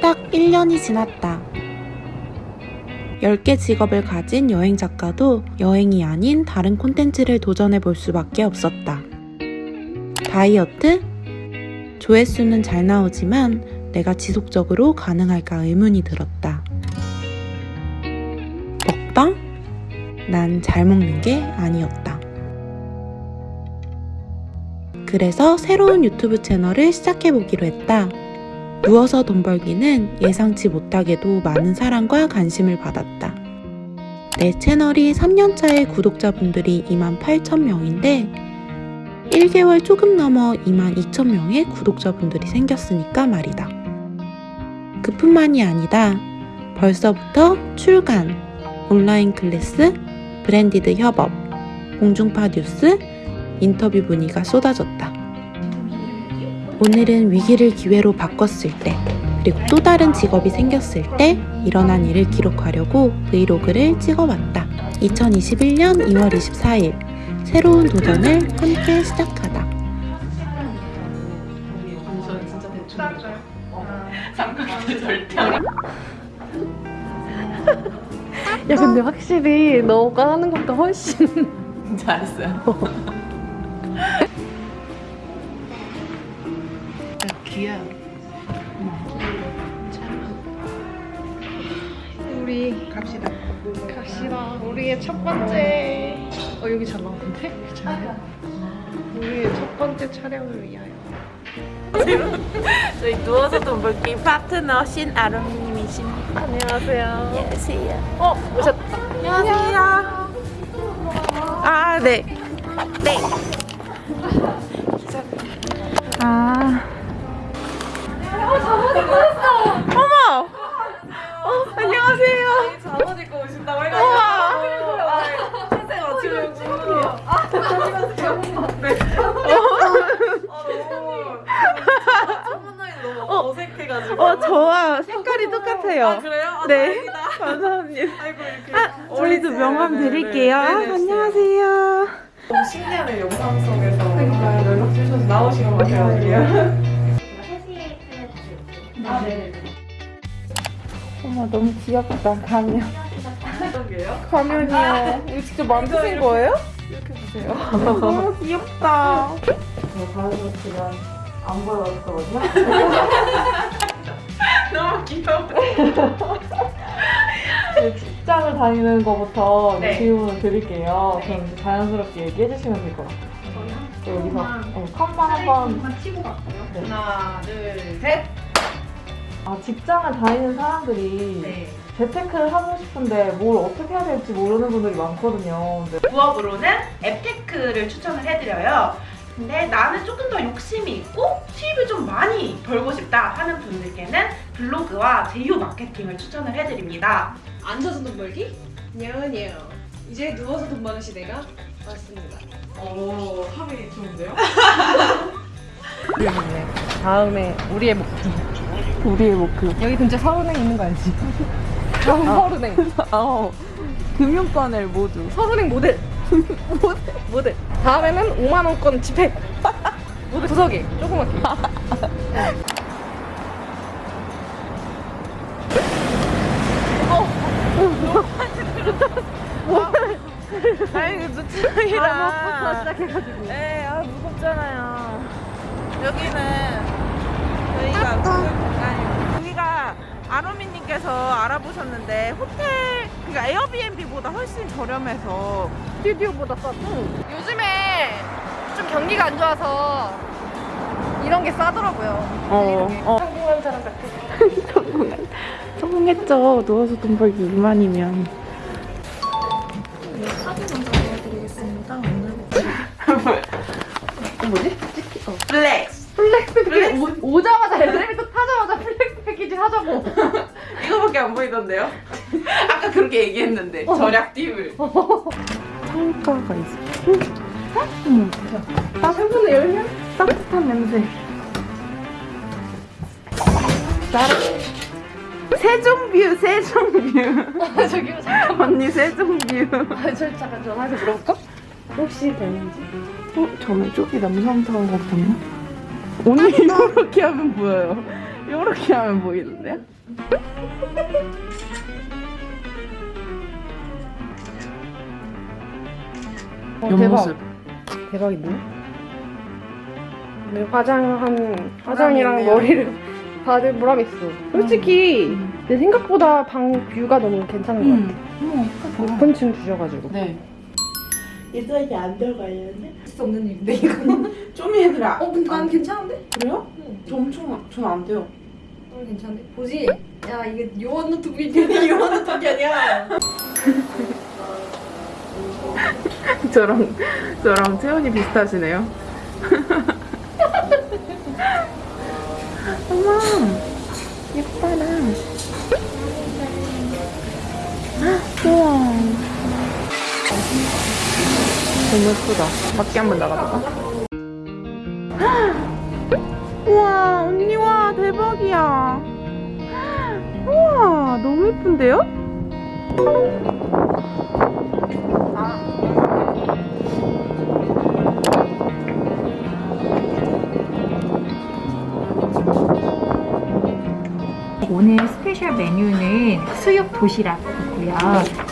딱 1년이 지났다. 10개 직업을 가진 여행 작가도 여행이 아닌 다른 콘텐츠를 도전해 볼 수밖에 없었다. 다이어트? 조회수는 잘 나오지만 내가 지속적으로 가능할까 의문이 들었다. 먹방? 난 잘 먹는 게 아니었다. 그래서 새로운 유튜브 채널을 시작해보기로 했다. 누워서 돈 벌기는 예상치 못하게도 많은 사랑과 관심을 받았다. 내 채널이 3년차의 구독자분들이 2만 8천 명인데 1개월 조금 넘어 2만 2천 명의 구독자분들이 생겼으니까 말이다. 그뿐만이 아니다. 벌써부터 출간, 온라인 클래스, branded 협업, 공중파 뉴스, 인터뷰 문의가 쏟아졌다. 오늘은 위기를 기회로 바꿨을 때, 그리고 또 다른 직업이 생겼을 때 일어난 일을 기록하려고 브이로그를 찍어봤다. 2021년 2월 24일, 새로운 도전을 함께 시작하다. 야 근데 확실히 너가 하는 것도 훨씬 잘했어요. 우리 갑시다 갑시다 우리의 첫 번째 어 여기 잘 나오는데? 괜찮아요? 우리의 첫 번째 촬영을 위하여 저희 누워서 돈 벌기 파트너 신아름님이십니다. 안녕하세요 안녕하세요. 어 오셨다 안녕하세요. 아, 네. 네. 아. 드릴게요. 아, 네네, 안녕하세요. 너무 신기하네요 영상 속에서 정말 연락 주셔서 나오신 것 같아요 어머, 너무 귀엽다, 가면. 가면이요. 이거 직접 만드신 거예요? 이렇게 주세요 너무 귀엽다. 저 가르쳤지만 안 보여줬거든요 너무 귀여워 직장을 다니는 것부터 네. 질문을 드릴게요. 네. 그럼 자연스럽게 얘기해 주시면 될 것 같아요. 네, 여기서 어, 칸만 한번. 네. 하나 둘 셋 아, 직장을 다니는 사람들이 네. 재테크를 하고 싶은데 뭘 어떻게 해야 될지 모르는 분들이 많거든요. 근데 부업으로는 앱테크를 추천을 해드려요. 근데 나는 조금 더 욕심이 있고 수입을 좀 많이 벌고 싶다 하는 분들께는 블로그와 제휴 마케팅을 추천을 해드립니다. 앉아서 돈 벌기? 냐은이요 이제 누워서 돈 버는 시대가 왔습니다. 오 합이 좋은데요? 다음에 우리의 목표. 우리의 목표. 여기 근처 서른행 있는 거 알지? 서른행 어, 금융권을 모두. 서른행 모델. 모델. 모델. 다음에는 5만 원권 지폐 모델 구석에 조그맣게 아니, 그 누트랑이랑. 부터 시작해가지고. 네, 아, 무겁잖아요. 여기는 저희가 지금, 아니, 여기가 아로미님께서 알아보셨는데 호텔, 그러니까 에어비앤비보다 훨씬 저렴해서. 스튜디오보다 싸고 요즘에 좀 경기가 안 좋아서 이런 게 싸더라고요. 어, 어. 성공한 사람 같아. 성공한, 성공했죠. 누워서 돈 벌기 2만이면. 플렉스. 플렉스 패키지 오, 오자마자 엘리베이터 타자마자 플렉스 패키지 하자고 이거밖에 안 보이던데요? 아까 그렇게 얘기했는데 절약 팁을. 창가가 있어. 응? 어머, 나 생분에 열면 따뜻한 냄새. 나라. 세종뷰, 세종뷰. 아 저기요 잠깐만 언니 세종뷰. 아, 저 잠깐 전화해서 물어볼까? 혹시 되는지 어, 저는 쪽이 남성타워 같았나? 언니 이렇게 하면 보여요. 이렇게 하면 보이는데요? 어, 대박. 옆모습. 대박인데? 내 화장한 화장이랑. 머리를 다들 보람 있어. 솔직히 내 생각보다 방 뷰가 너무 괜찮은 것 같아. 음. 높은 층 주셔가지고. 네. 예전에 안 들어가려는데? 진짜 없는 일인데 이거는. 쪼미 애들아. 어 근데 난 괜찮은데? 그래요? 저 엄청 전안 돼요. 어 괜찮은데? 보지? 야 이게 요원 노트북이 요원 노트북이 아니야. 저랑 저랑 채연이 비슷하시네요. 어머 예뻐라. 우와. 너무 예쁘다. 밖에 한번 나가볼까? 우와 언니 와 대박이야. 우와 너무 예쁜데요? 오늘 special 메뉴는 수육 도시락이고요.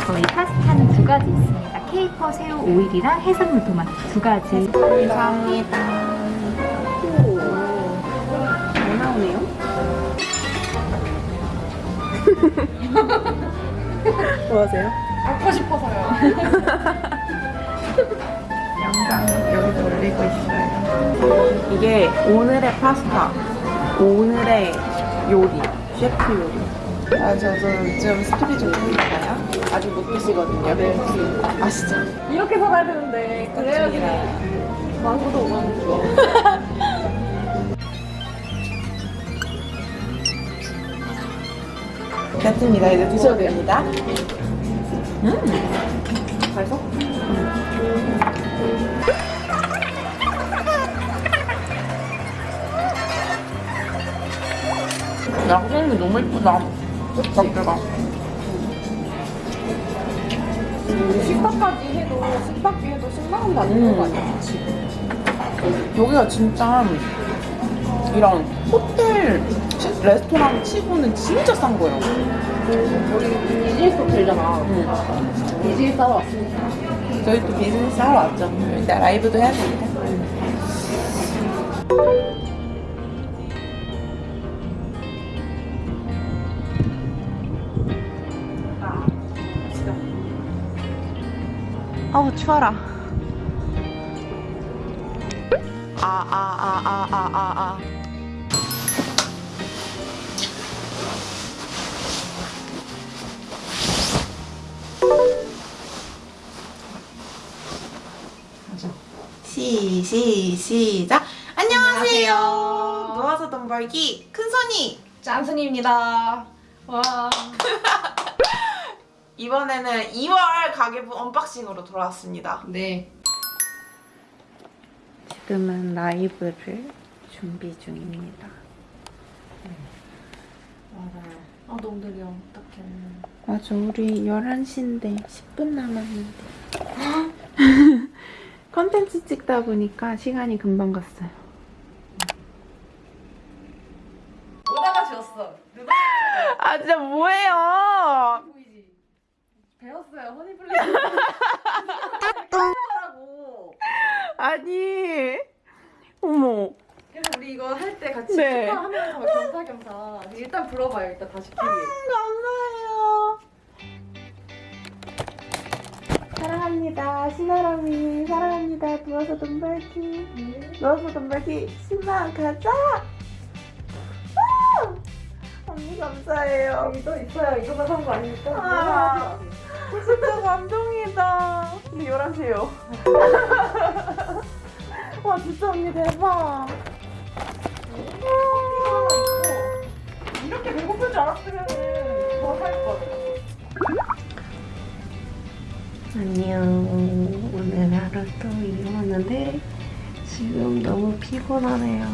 저희 파스타는 두 가지 있습니다. 케이퍼 새우 오일이랑 해산물 토마토 두 가지. 감사합니다. 잘 나오네요. 뭐 하세요? 먹고 싶어서요. 영상 여기서 올리고 있어요. 이게 오늘의 파스타, 오늘의 요리, 셰프 요리. 아, 저, 저 요즘 스토리 좀 보이나요? 아직 못 드시거든요. 네. 아시죠? 이렇게 살아야 되는데 그래야지 망고도 오만 원. 됐습니다. 이제 드셔도 됩니다. 음! 맛있어? 양념이 너무 예쁘다. 자체가. 식사까지 해도 식사비 해도 10만 원도 안 되는 거 아니야? 여기가 진짜 이런 호텔 치- 레스토랑 치고는 진짜 싼 거예요. 여기 이지스 호텔잖아. 응. 이지스 하러 왔으니까. 저희 또 비즈니스 하러 왔죠. 일단 라이브도 해야 되니까. 아우 추워라. 아 아 아 아 아 아 아. 시, 시, 시작. 안녕하세요. 안녕하세요. 누워서 돈 벌기 큰손이. 짠순이입니다. 와. 이번에는 2월 가계부 unboxing으로 돌아왔습니다. 네. 지금은 라이브를 준비 중입니다. 맞아요. 아 너무 느려. 어떡해. 맞아, 우리 11시인데 10분 남았는데. 컨텐츠 찍다 보니까 시간이 금방 갔어요. 오다가 지웠어. 누가 아, 진짜 뭐예요? 보이지? 배웠어요. 허니블리. 하라고. 아니. 어머. 그래서 우리 이거 할 때 같이 네. 축하하면서 겸사겸사 일단 불어봐요. 일단 다시 키리. 감사해요. 사랑합니다. 신아람이 사랑합니다. 누워서 돈 벌기. 누워서 돈 벌기 10만 가자. 아! 언니 감사해요. 여기 또 있어요. 이거만 산 거 아니니까. 아. 진짜 감동이다. 근데 11시에요. 와 진짜 언니 대박. 이렇게 배고플 줄 알았으면 더살 걸. 안녕. 오늘 하루 또 일어났는데 지금 너무 피곤하네요.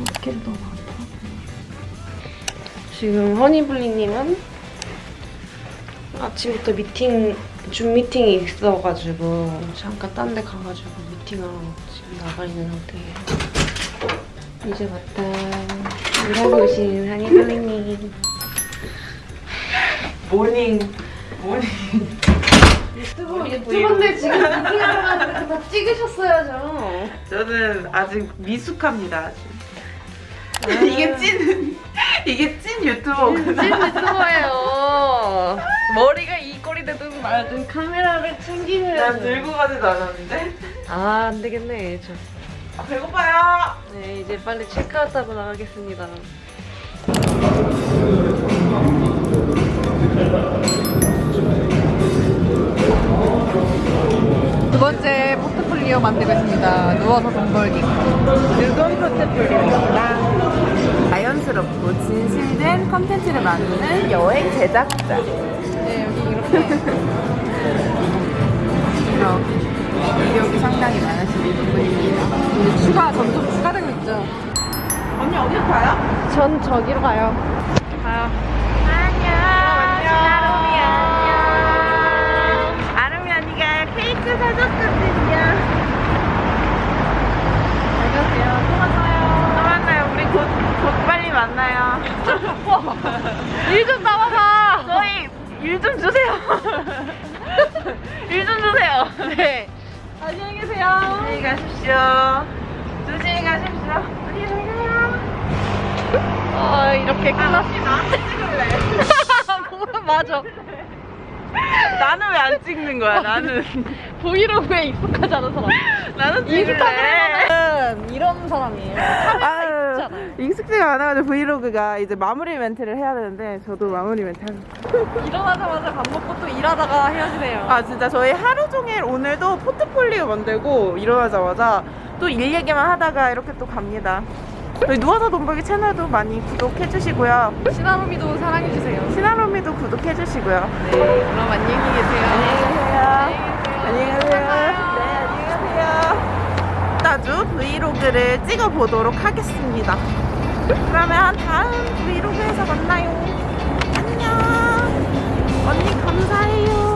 어깨도 너무 아파. 지금 허니블리님은 아침부터 미팅, 줌 미팅이 있어가지고 잠깐 딴 데 가가지고 미팅하러 지금 나가 있는 상태예요. 이제 왔다. 일하고 오신 한희 선생님. morning morning 유튜브, 유튜버인데 지금 미팅하러 가는데 다 찍으셨어야죠. 저는 아직 미숙합니다 아직 이게 찐 이게 찐 유튜버구나 찐 유튜버예요. 머리가 이 꼴이 되든 말든 카메라를 난 챙기셔야죠. 들고 가지도 않았는데 아, 안 되겠네. 저. 아, 배고파요 네, 이제 빨리 체크아웃 하고 나가겠습니다. 두 번째 포트폴리오 만들고 있습니다. 누워서 돈 벌기. 즐거운 포트폴리오입니다 자연스럽고 진실된 컨텐츠를 만드는 여행 제작자 이렇게 이력이 상당히 많으신 분입니다 이제 추가 점점 추가되고 있죠. 언니 어디로 가요? 전 저기로 가요. 아름이 안녕. 아름이 언니가 케이크 사줬거든요. 안녕하세요. 또 만나요. 또 만나요. 우리 곧, 곧 빨리 만나요. 일좀 나와봐! 일 좀 주세요. 일 좀 주세요. 네. 안녕히 계세요. 안녕히 가십시오. 조심히 가십시오. 안녕히 가세요. 아, 이렇게 끝났어. 나 찍을래. 맞아. 나는 왜 안 찍는 거야? 나는 브이로그에 익숙하지 않은 사람. 나는 찍을래. 인스타그램은 이런 사람이에요. 아 유, 있잖아요. 익숙지가 않아가지고 브이로그가 이제 마무리 멘트를 해야 되는데 저도 마무리 멘트 하고 일어나자마자 밥 먹고 또 일하다가 헤어지네요. 아 진짜 저희 하루 종일 오늘도 포트폴리오 만들고 일어나자마자 또 일 얘기만 하다가 이렇게 또 갑니다 저희 누워서 돈 벌기 채널도 많이 구독해 주시고요 시나로미도 사랑해주세요. 시나로미도 구독해 주시고요 네, 그럼 안녕히 계세요. 안녕히 가세요 네 안녕히 자주 브이로그를 찍어보도록 하겠습니다. 그러면 다음 브이로그에서 만나요. 안녕. 언니 감사해요.